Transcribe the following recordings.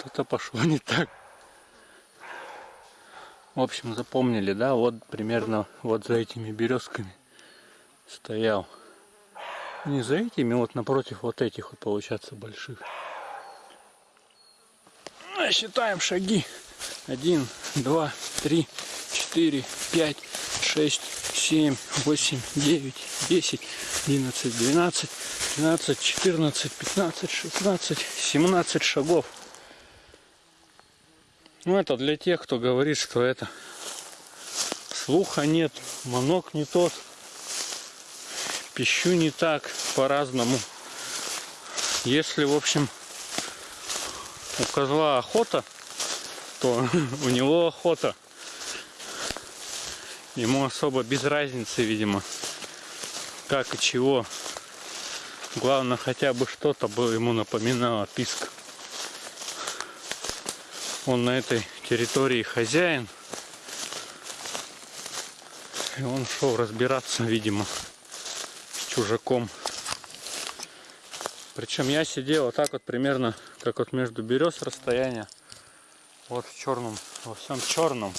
Что-то пошло не так. В общем, запомнили, да? Вот примерно вот за этими березками стоял. Не за этими, вот напротив вот этих вот получается больших. Ну, считаем шаги. Один, два, три, четыре, пять, шесть, семь, восемь, девять, десять, одиннадцать, двенадцать, тринадцать, четырнадцать, пятнадцать, шестнадцать, семнадцать шагов. Ну это для тех, кто говорит, что это слуха нет, манок не тот, пищу не так, по-разному. Если, в общем, у козла охота, то у него охота. Ему особо без разницы, видимо, как и чего. Главное, хотя бы что-то бы ему напоминало писк. Он на этой территории хозяин. И он шел разбираться, видимо, с чужаком. Причем я сидел вот так вот примерно, как вот между берез расстояние. Вот в черном, во всем черном.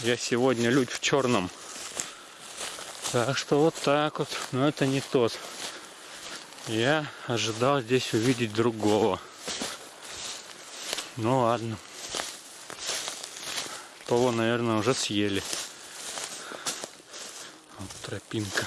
Я сегодня людь в черном. Так что вот так вот. Но это не тот. Я ожидал здесь увидеть другого. Ну ладно. Того, наверное, уже съели. Вот тропинка.